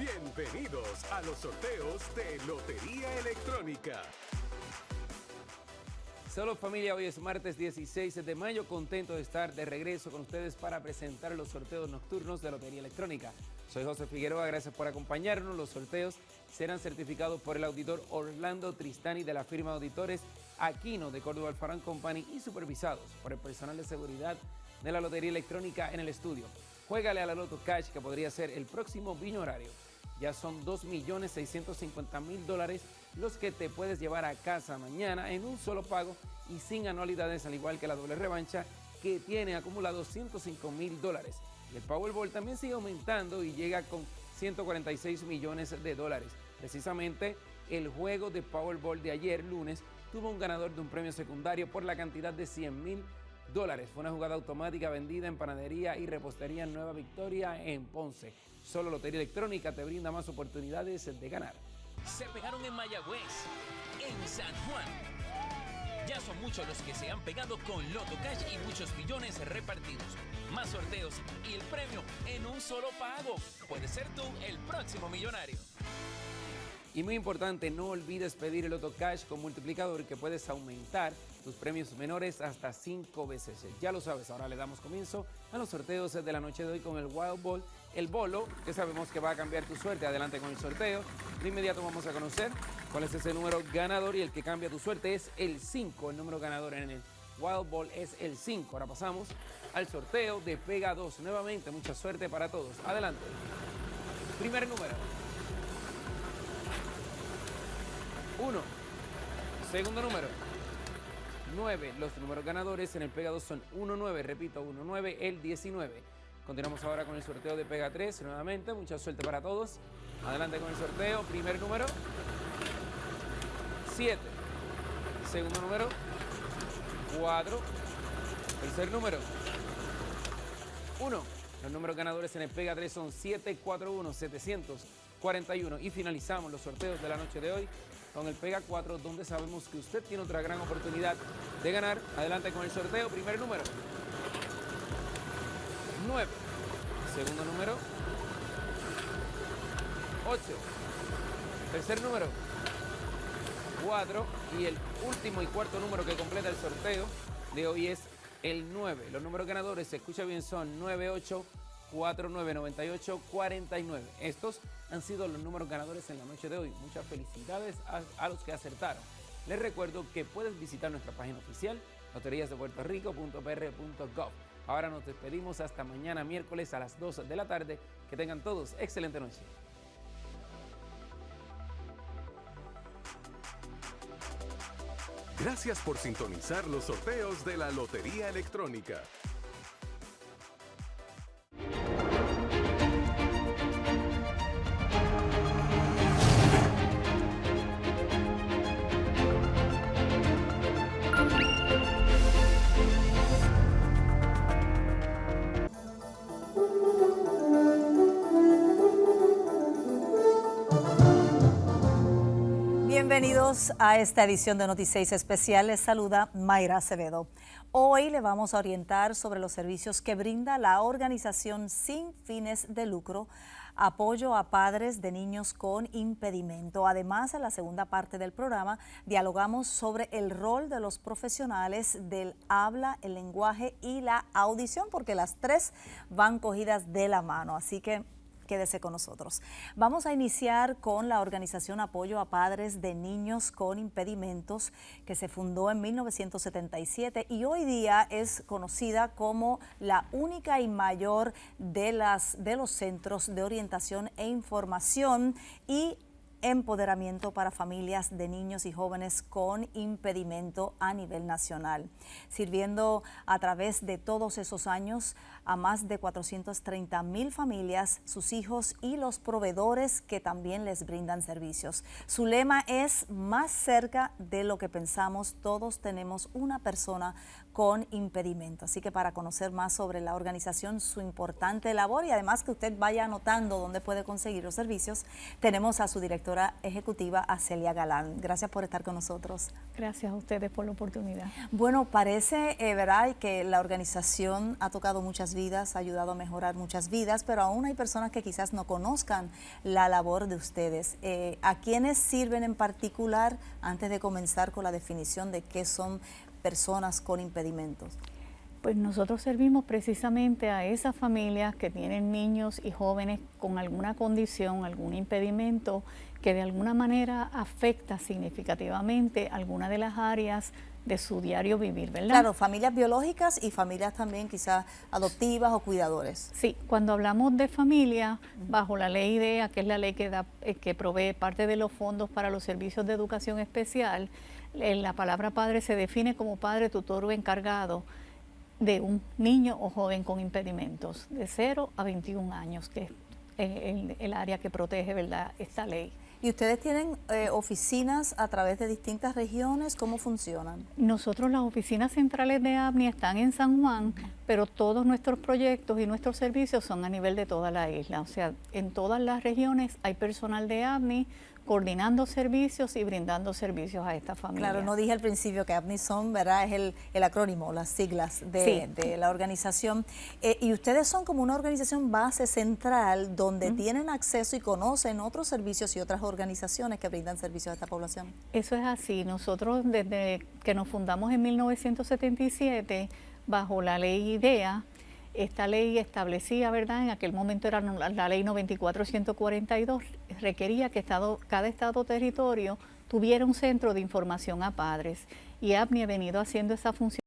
Bienvenidos a los sorteos de Lotería Electrónica. Solo familia, hoy es martes 16 de mayo, contento de estar de regreso con ustedes para presentar los sorteos nocturnos de Lotería Electrónica. Soy José Figueroa, gracias por acompañarnos. Los sorteos serán certificados por el auditor Orlando Tristani de la firma de auditores Aquino de Córdoba Alfarán Company y supervisados por el personal de seguridad de la Lotería Electrónica en el estudio. Juégale a la Loto Cash que podría ser el próximo viño horario. Ya son 2.650.000 dólares los que te puedes llevar a casa mañana en un solo pago y sin anualidades, al igual que la doble revancha que tiene acumulado 105 mil dólares. Y el Powerball también sigue aumentando y llega con 146 millones de dólares. Precisamente el juego de Powerball de ayer, lunes, tuvo un ganador de un premio secundario por la cantidad de 100 mil dólares. Fue una jugada automática vendida en panadería y repostería en Nueva Victoria en Ponce. Solo Lotería Electrónica te brinda más oportunidades de ganar. Se pegaron en Mayagüez, en San Juan. Ya son muchos los que se han pegado con Loto Cash y muchos millones repartidos. Más sorteos y el premio en un solo pago. Puedes ser tú el próximo millonario. Y muy importante, no olvides pedir el Auto Cash con multiplicador que puedes aumentar tus premios menores hasta 5 veces. Ya lo sabes, ahora le damos comienzo a los sorteos de la noche de hoy con el Wild Ball, el bolo, que sabemos que va a cambiar tu suerte. Adelante con el sorteo. De inmediato vamos a conocer cuál es ese número ganador y el que cambia tu suerte es el 5. El número ganador en el Wild Ball es el 5. Ahora pasamos al sorteo de Pega 2. Nuevamente, mucha suerte para todos. Adelante. Primer número. 1. Segundo número. 9. Los números ganadores en el Pega 2 son 1-9. Repito, 1-9, el 19. Continuamos ahora con el sorteo de Pega 3 nuevamente. Mucha suerte para todos. Adelante con el sorteo. Primer número. 7. Segundo número. 4. Tercer número. 1. Los números ganadores en el Pega 3 son 741, 741. Y finalizamos los sorteos de la noche de hoy con el Pega 4, donde sabemos que usted tiene otra gran oportunidad de ganar. Adelante con el sorteo. Primer número. 9. Segundo número. 8. Tercer número. 4. Y el último y cuarto número que completa el sorteo de hoy es el 9. Los números ganadores, se escucha bien, son 98 4998 49. Estos han sido los números ganadores en la noche de hoy. Muchas felicidades a, los que acertaron. Les recuerdo que puedes visitar nuestra página oficial, loteríasdepuertorico.pr.gov. Ahora nos despedimos hasta mañana miércoles a las 12 de la tarde. Que tengan todos excelente noche. Gracias por sintonizar los sorteos de la Lotería Electrónica. A esta edición de Noticias Especial. Les saluda Mayra Acevedo. Hoy le vamos a orientar sobre los servicios que brinda la organización sin fines de lucro, apoyo a padres de niños con impedimento. Además, en la segunda parte del programa dialogamos sobre el rol de los profesionales del habla, el lenguaje y la audición, porque las tres van cogidas de la mano. Así que quédese con nosotros. Vamos a iniciar con la organización Apoyo a Padres de Niños con Impedimentos, que se fundó en 1977 y hoy día es conocida como la única y mayor de, las, de los centros de orientación e información y empoderamiento para familias de niños y jóvenes con impedimento a nivel nacional, sirviendo a través de todos esos años a más de 430 mil familias, sus hijos y los proveedores que también les brindan servicios. Su lema es más cerca de lo que pensamos, todos tenemos una persona con impedimento. Así que para conocer más sobre la organización, su importante labor y además que usted vaya anotando dónde puede conseguir los servicios, tenemos a su directora ejecutiva, a Celia Galán. Gracias por estar con nosotros. Gracias a ustedes por la oportunidad. Bueno, parece, eh, ¿verdad?, que la organización ha tocado muchas vidas, ha ayudado a mejorar muchas vidas, pero aún hay personas que quizás no conozcan la labor de ustedes. Eh, ¿A quiénes sirven en particular, antes de comenzar con la definición de qué son personas con impedimentos? Pues nosotros servimos precisamente a esas familias que tienen niños y jóvenes con alguna condición, algún impedimento que de alguna manera afecta significativamente alguna de las áreas de su diario vivir, ¿verdad? Claro, familias biológicas y familias también quizás adoptivas o cuidadores. Sí, cuando hablamos de familia, bajo la ley IDEA, que es la ley que, da, eh, que provee parte de los fondos para los servicios de educación especial, eh, la palabra padre se define como padre, tutor o encargado de un niño o joven con impedimentos de 0 a 21 años, que es eh, el, el área que protege ¿verdad? esta ley. ¿Y ustedes tienen eh, oficinas a través de distintas regiones? ¿Cómo funcionan? Nosotros las oficinas centrales de ABNI están en San Juan, pero todos nuestros proyectos y nuestros servicios son a nivel de toda la isla. O sea, en todas las regiones hay personal de ABNI coordinando servicios y brindando servicios a esta familia. Claro, no dije al principio que ABNI son, ¿verdad? Es el, el acrónimo, las siglas de, Sí. de la organización. Eh, y ustedes son como una organización base central donde tienen acceso y conocen otros servicios y otras organizaciones que brindan servicios a esta población. Eso es así. Nosotros desde que nos fundamos en 1977, bajo la ley IDEA, esta ley establecía, ¿verdad? En aquel momento era la, ley 94-142, requería que cada estado territorio tuviera un centro de información a padres. Y APNI ha venido haciendo esa función